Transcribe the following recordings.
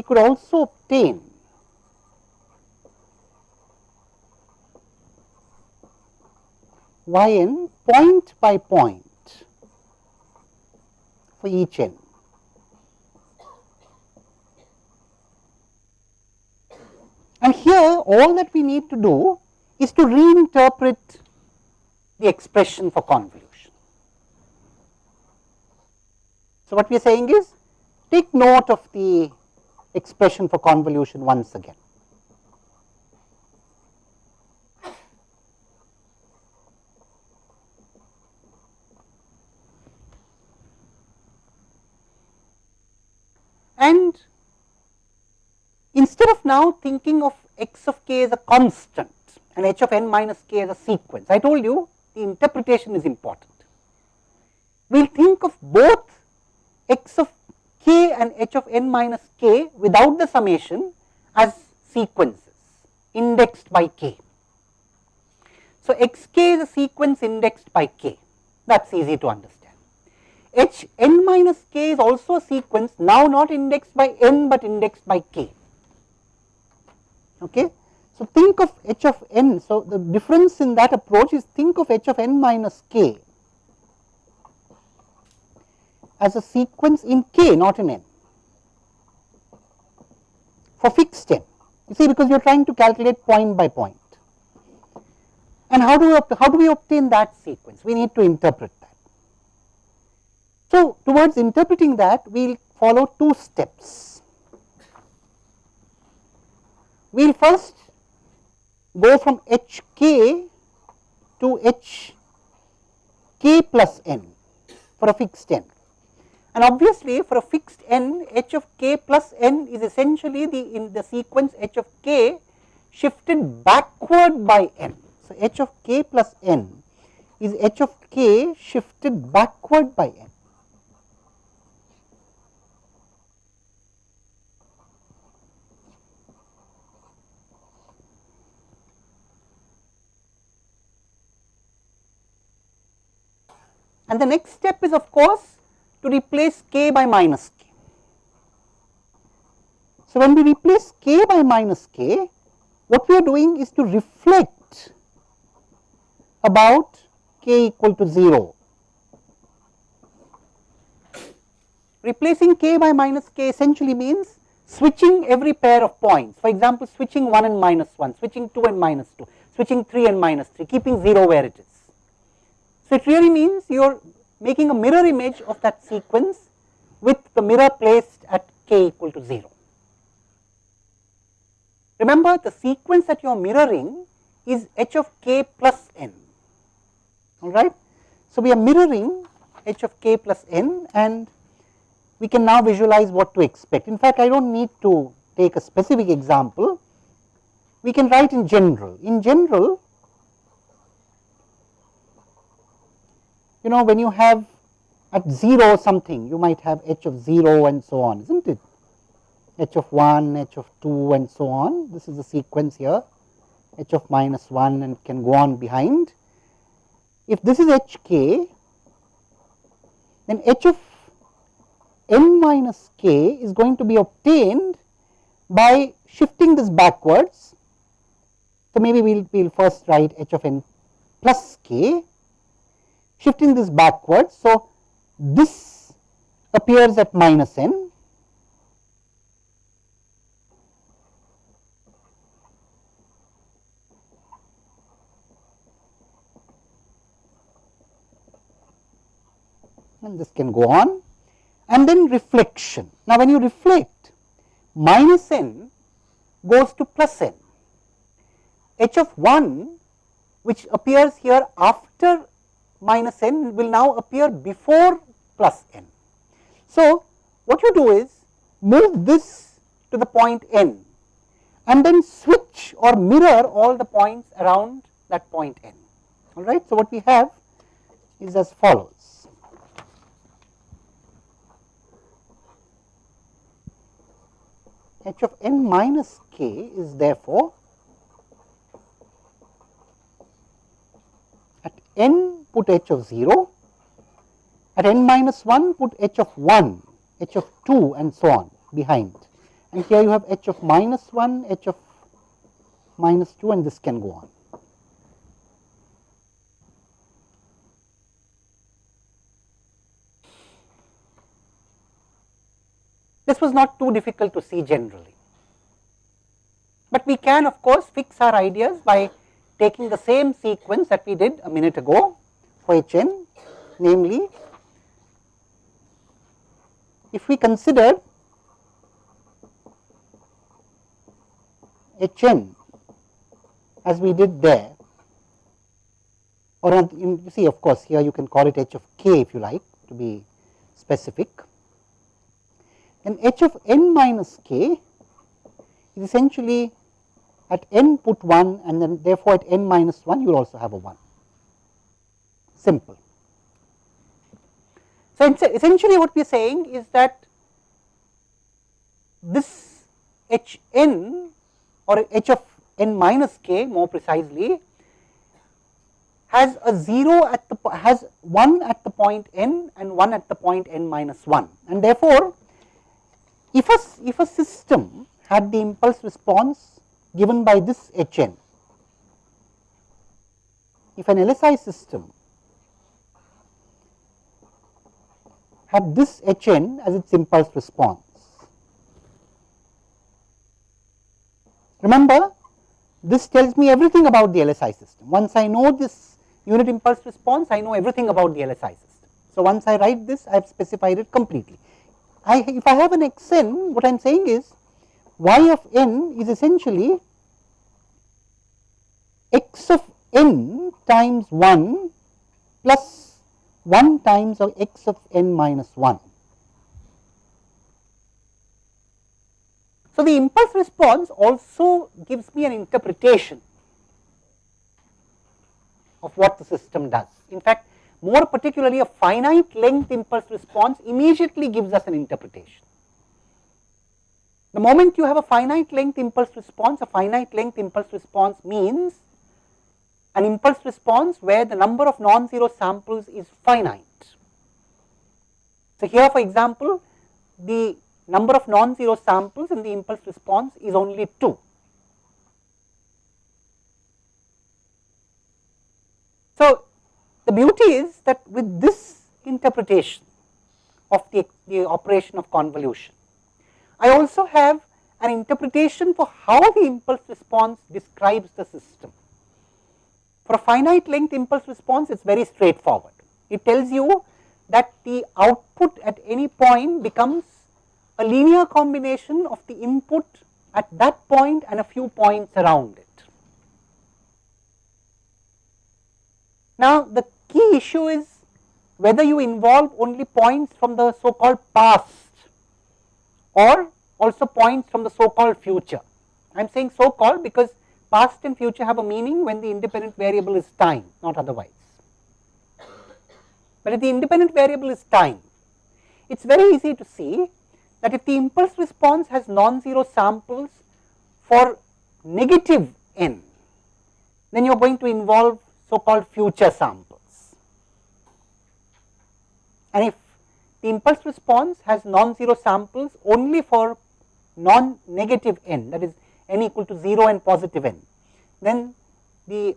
we could also obtain y n point by point for each n. And here all that we need to do is to reinterpret the expression for convolution. So, what we are saying is take note of the expression for convolution once again. And instead of now thinking of x of k as a constant and h of n minus k as a sequence, I told you the interpretation is important. We will think of both x of k and h of n minus k without the summation as sequences indexed by k. So, x k is a sequence indexed by k that is easy to understand. h n minus k is also a sequence now not indexed by n, but indexed by k. Okay. So, think of h of n. So, the difference in that approach is think of h of n minus k as a sequence in k not in n for fixed n. You see because you are trying to calculate point by point. And how do we how do we obtain that sequence? We need to interpret that. So, towards interpreting that we will follow two steps. We will first go from h k to h k plus n for a fixed n. And obviously, for a fixed n h of k plus n is essentially the in the sequence h of k shifted backward by n. So, h of k plus n is h of k shifted backward by n. And the next step is of course to replace k by minus k. So, when we replace k by minus k, what we are doing is to reflect about k equal to 0. Replacing k by minus k essentially means switching every pair of points. For example, switching 1 and minus 1, switching 2 and minus 2, switching 3 and minus 3, keeping 0 where it is. So, it really means you are making a mirror image of that sequence with the mirror placed at k equal to 0. Remember the sequence that you are mirroring is h of k plus n, alright. So, we are mirroring h of k plus n and we can now visualize what to expect. In fact, I do not need to take a specific example, we can write in general. In general, you know when you have at 0 something you might have h of 0 and so on is not it h of 1, h of 2 and so on. This is the sequence here h of minus 1 and can go on behind. If this is h k then h of n minus k is going to be obtained by shifting this backwards. So, maybe we will we'll first write h of n plus k shifting this backwards. So, this appears at minus n and this can go on and then reflection. Now, when you reflect minus n goes to plus n, h of 1 which appears here after minus n will now appear before plus n. So, what you do is move this to the point n and then switch or mirror all the points around that point n. All right. So, what we have is as follows. h of n minus k is therefore at n put h of 0, at n minus 1 put h of 1, h of 2 and so on behind. And here you have h of minus 1, h of minus 2 and this can go on. This was not too difficult to see generally, but we can of course fix our ideas by taking the same sequence that we did a minute ago Hn, namely if we consider Hn as we did there or you see of course here you can call it h of k if you like to be specific. And h of n minus k is essentially at n put 1 and then therefore at n minus 1 you will also have a 1 simple. So, essentially what we are saying is that this h n or h of n minus k more precisely has a 0 at the has 1 at the point n and 1 at the point n minus 1 and therefore, if a if a system had the impulse response given by this h n if an LSI system have this h n as its impulse response. Remember this tells me everything about the LSI system. Once I know this unit impulse response, I know everything about the LSI system. So, once I write this, I have specified it completely. I, if I have an x n, what I am saying is y of n is essentially x of n times 1 plus 1 times of x of n minus 1. So, the impulse response also gives me an interpretation of what the system does. In fact, more particularly a finite length impulse response immediately gives us an interpretation. The moment you have a finite length impulse response, a finite length impulse response means an impulse response where the number of non-zero samples is finite. So, here for example, the number of non-zero samples in the impulse response is only 2. So, the beauty is that with this interpretation of the, the operation of convolution, I also have an interpretation for how the impulse response describes the system. For a finite length impulse response, it is very straightforward. It tells you that the output at any point becomes a linear combination of the input at that point and a few points around it. Now, the key issue is whether you involve only points from the so called past or also points from the so called future. I am saying so called because past and future have a meaning when the independent variable is time, not otherwise. But if the independent variable is time, it is very easy to see that if the impulse response has non-zero samples for negative n, then you are going to involve so called future samples. And if the impulse response has non-zero samples only for non-negative n, that is n equal to 0 and positive n, then the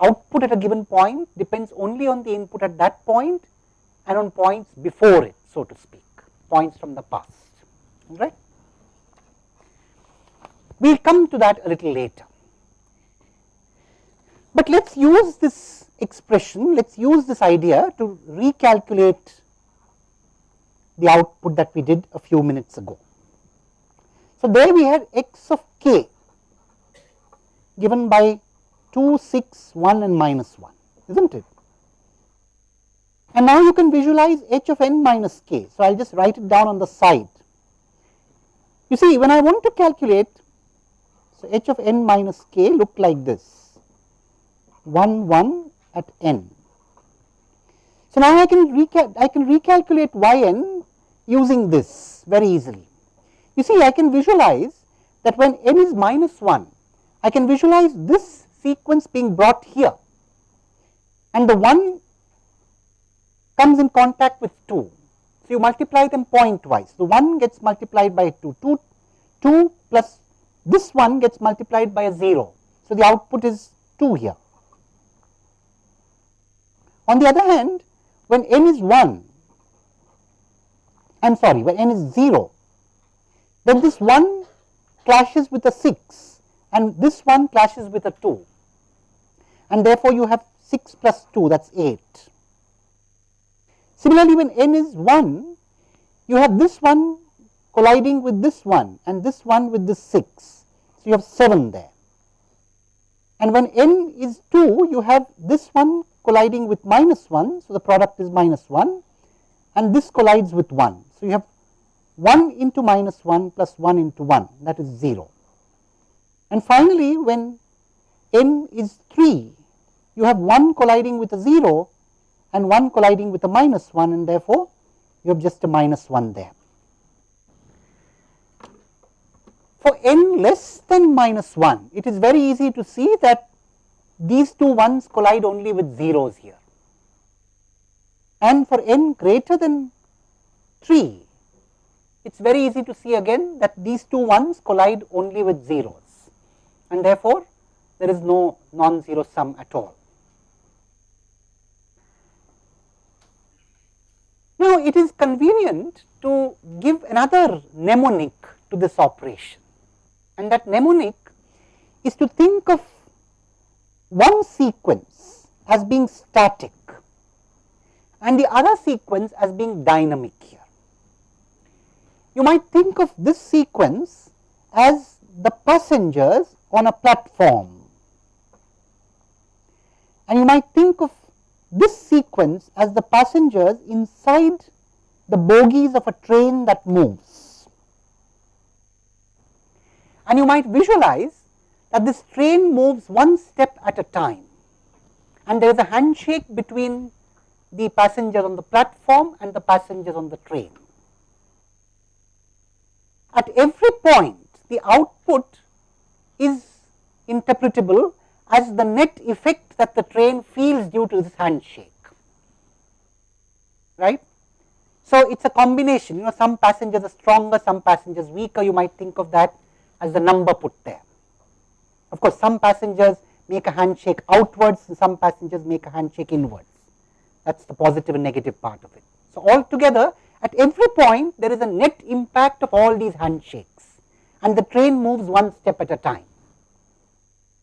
output at a given point depends only on the input at that point and on points before it, so to speak, points from the past, right. We will come to that a little later. But let us use this expression, let us use this idea to recalculate the output that we did a few minutes ago. So, there we had x of k given by 2, 6, 1 and minus 1, is not it? And now you can visualize h of n minus k. So, I will just write it down on the side. You see when I want to calculate, so h of n minus k look like this 1 1 at n. So, now I can, I can recalculate y n using this very easily. You see I can visualize that when n is minus 1, I can visualize this sequence being brought here and the 1 comes in contact with 2. So, you multiply them pointwise. The 1 gets multiplied by 2, 2 2 plus this one gets multiplied by a 0. So, the output is 2 here. On the other hand, when n is 1, I am sorry, when n is 0, then this 1 clashes with a 6 and this one clashes with a 2 and therefore, you have 6 plus 2 that is 8. Similarly, when n is 1, you have this one colliding with this one and this one with this 6. So, you have 7 there. And when n is 2, you have this one colliding with minus 1. So, the product is minus 1 and this collides with 1. So, you have 1 into minus 1 plus 1 into 1 that is 0. And finally, when n is 3, you have 1 colliding with a 0 and 1 colliding with a minus 1 and therefore, you have just a minus 1 there. For n less than minus 1, it is very easy to see that these two ones collide only with zeros here. And for n greater than 3, it is very easy to see again that these two ones collide only with zeros and therefore, there is no non-zero sum at all. Now, it is convenient to give another mnemonic to this operation and that mnemonic is to think of one sequence as being static and the other sequence as being dynamic here. You might think of this sequence as the passengers on a platform and you might think of this sequence as the passengers inside the bogies of a train that moves. And you might visualize that this train moves one step at a time and there is a handshake between the passengers on the platform and the passengers on the train. At every point the output is interpretable as the net effect that the train feels due to this handshake, right. So, it is a combination, you know some passengers are stronger, some passengers weaker, you might think of that as the number put there. Of course, some passengers make a handshake outwards and some passengers make a handshake inwards, that is the positive and negative part of it. So, altogether at every point there is a net impact of all these handshakes and the train moves one step at a time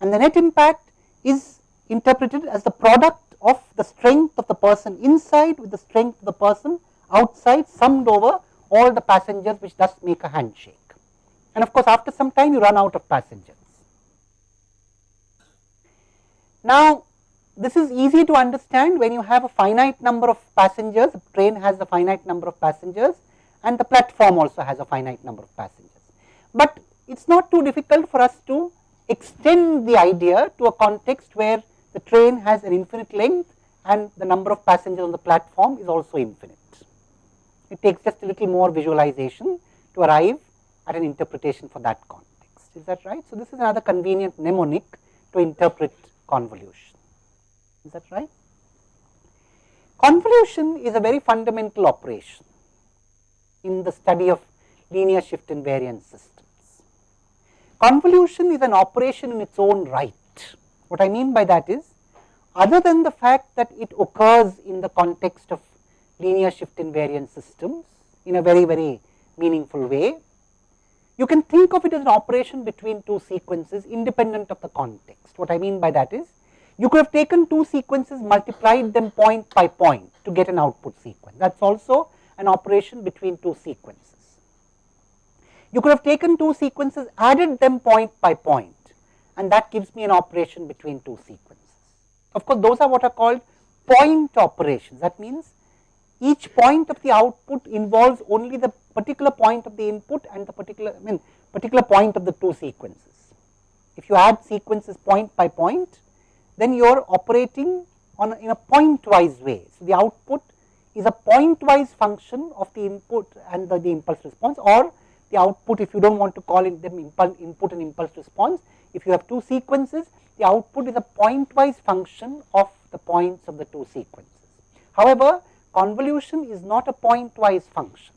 and the net impact is interpreted as the product of the strength of the person inside with the strength of the person outside summed over all the passengers which thus make a handshake. And of course, after some time you run out of passengers. Now, this is easy to understand when you have a finite number of passengers, the train has a finite number of passengers and the platform also has a finite number of passengers. But it is not too difficult for us to extend the idea to a context where the train has an infinite length and the number of passengers on the platform is also infinite. It takes just a little more visualization to arrive at an interpretation for that context. Is that right? So, this is another convenient mnemonic to interpret convolution. Is that right? Convolution is a very fundamental operation in the study of linear shift invariant systems. Convolution is an operation in its own right. What I mean by that is, other than the fact that it occurs in the context of linear shift invariant systems in a very, very meaningful way, you can think of it as an operation between two sequences independent of the context. What I mean by that is, you could have taken two sequences, multiplied them point by point to get an output sequence. That is also an operation between two sequences. You could have taken two sequences, added them point by point and that gives me an operation between two sequences. Of course, those are what are called point operations. That means each point of the output involves only the particular point of the input and the particular, I mean particular point of the two sequences. If you add sequences point by point, then you are operating on a, in a pointwise way. So, the output is a pointwise function of the input and the, the impulse response or the output if you do not want to call it them input and impulse response. If you have two sequences, the output is a pointwise function of the points of the two sequences. However, convolution is not a pointwise function.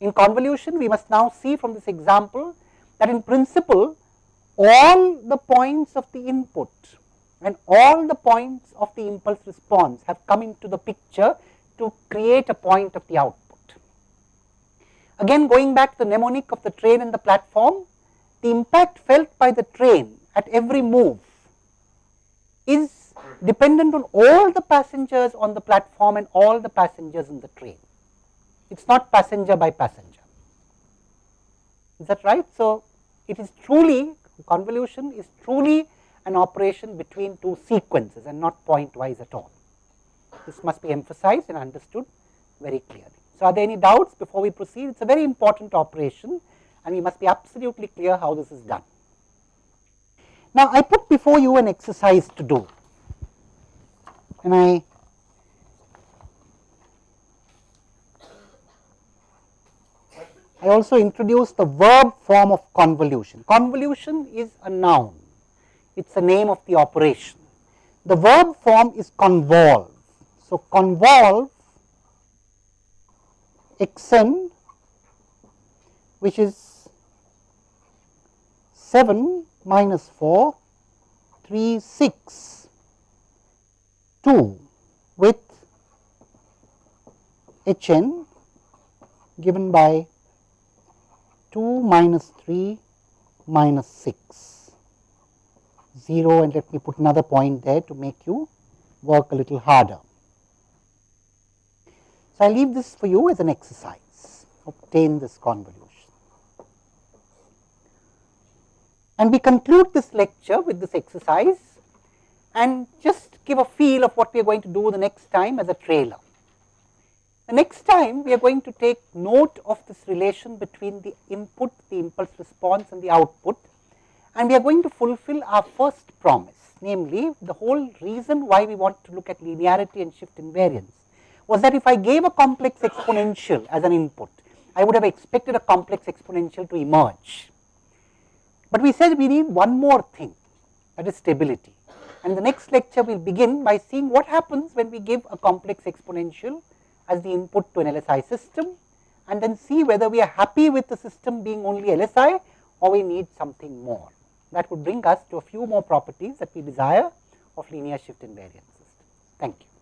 In convolution, we must now see from this example that in principle, all the points of the input and all the points of the impulse response have come into the picture to create a point of the output. Again going back to the mnemonic of the train and the platform, the impact felt by the train at every move is dependent on all the passengers on the platform and all the passengers in the train. It is not passenger by passenger. Is that right? So, it is truly convolution is truly an operation between two sequences and not pointwise at all. This must be emphasized and understood very clearly. So, are there any doubts before we proceed? It is a very important operation and we must be absolutely clear how this is done. Now, I put before you an exercise to do and I I also introduced the verb form of convolution. Convolution is a noun, it is a name of the operation. The verb form is convolve. So, convolve xn which is 7 minus 4, 3, 6, 2 with Hn given by 2 minus 3 minus 6, 0 and let me put another point there to make you work a little harder. So, I leave this for you as an exercise, obtain this convolution. And we conclude this lecture with this exercise and just give a feel of what we are going to do the next time as a trailer. The next time we are going to take note of this relation between the input, the impulse response and the output and we are going to fulfill our first promise namely the whole reason why we want to look at linearity and shift invariance was that if I gave a complex exponential as an input, I would have expected a complex exponential to emerge. But we said we need one more thing that is stability and the next lecture will begin by seeing what happens when we give a complex exponential as the input to an LSI system and then see whether we are happy with the system being only LSI or we need something more. That would bring us to a few more properties that we desire of linear shift invariant system. Thank you.